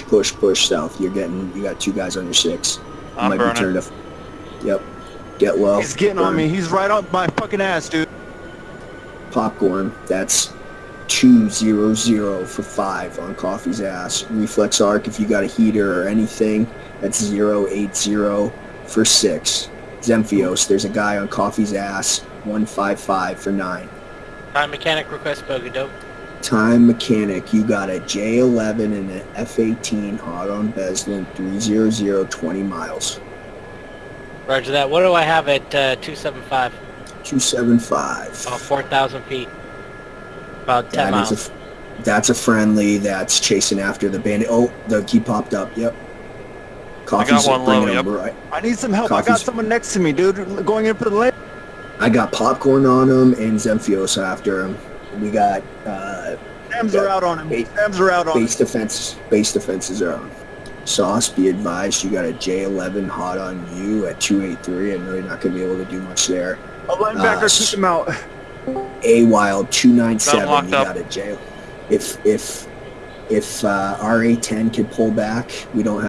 push, push, push south. You're getting, you got two guys on your six. I'm might burning. be turned to, yep. Get low. He's getting on me. He's right on my fucking ass, dude. Popcorn, that's 200 for 5 on Coffee's ass. Reflex Arc, if you got a heater or anything, that's 080 for 6. Zemphios, there's a guy on Coffee's ass, 155 for 9. Time mechanic request bogey dope. Time Mechanic, you got a J11 and an F18 hot on Beslan, 300, 20 miles. Roger that. What do I have at uh, 275? 275. Oh, 4,000 feet. About 10 That miles. a, that's a friendly that's chasing after the bandit. Oh, the key popped up. Yep. Coffee's one low, bringing yep. right. I need some help. I got someone next to me, dude, going in for the lane. I got popcorn on him and Zemphios after him. We got uh, Sams are out on him. Hey. Sams are out on him. base defenses. Base defenses are on. Sauce, be advised, you got a J11 hot on you at 283. I know you're not going to be able to do much there. A linebacker Uh, took him out. A Wild 297. Got You locked got a J. If if if uh, RA10 could pull back, we don't have.